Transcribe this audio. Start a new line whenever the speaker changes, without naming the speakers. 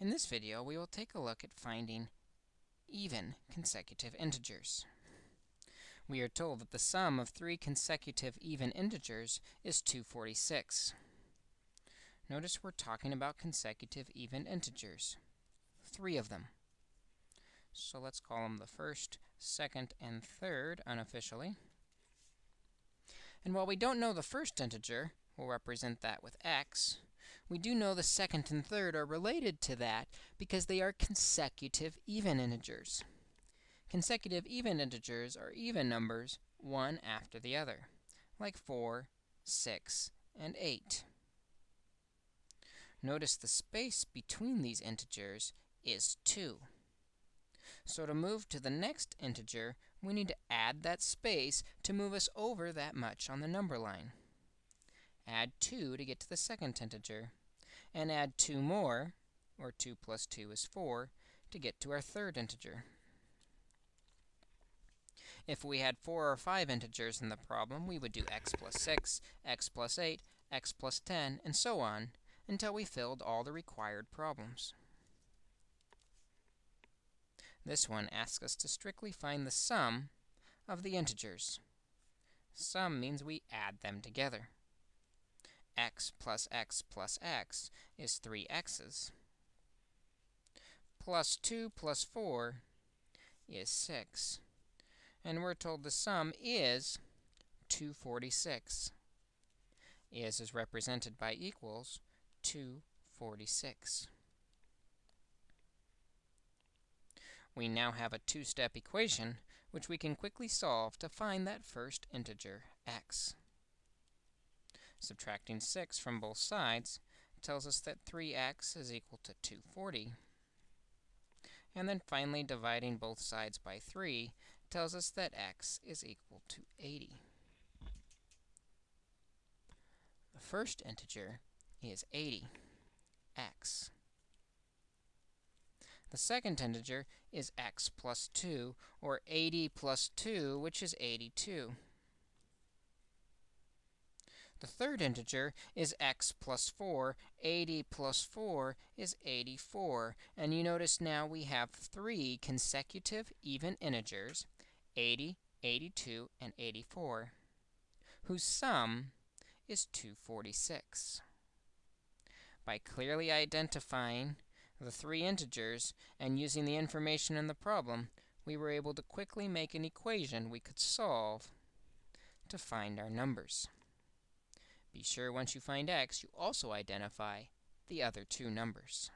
In this video, we will take a look at finding even consecutive integers. We are told that the sum of three consecutive even integers is 246. Notice we're talking about consecutive even integers, three of them. So let's call them the first, second, and third unofficially. And while we don't know the first integer, we'll represent that with x, we do know the second and third are related to that because they are consecutive even integers. Consecutive even integers are even numbers, one after the other, like 4, 6, and 8. Notice the space between these integers is 2. So to move to the next integer, we need to add that space to move us over that much on the number line. Add 2 to get to the second integer and add 2 more, or 2 plus 2 is 4, to get to our third integer. If we had 4 or 5 integers in the problem, we would do x plus 6, x plus 8, x plus 10, and so on, until we filled all the required problems. This one asks us to strictly find the sum of the integers. Sum means we add them together x plus x plus x is 3 x's. Plus 2 plus 4 is 6. And we're told the sum is 246. Is is represented by equals 246. We now have a two-step equation, which we can quickly solve to find that first integer, x. Subtracting 6 from both sides tells us that 3x is equal to 240. And then finally, dividing both sides by 3 tells us that x is equal to 80. The first integer is 80, x. The second integer is x plus 2, or 80 plus 2, which is 82. The third integer is x plus 4. 80 plus 4 is 84. And you notice now we have three consecutive even integers, 80, 82, and 84, whose sum is 246. By clearly identifying the three integers and using the information in the problem, we were able to quickly make an equation we could solve to find our numbers. Be sure once you find x, you also identify the other two numbers.